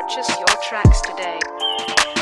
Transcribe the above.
Purchase your tracks today.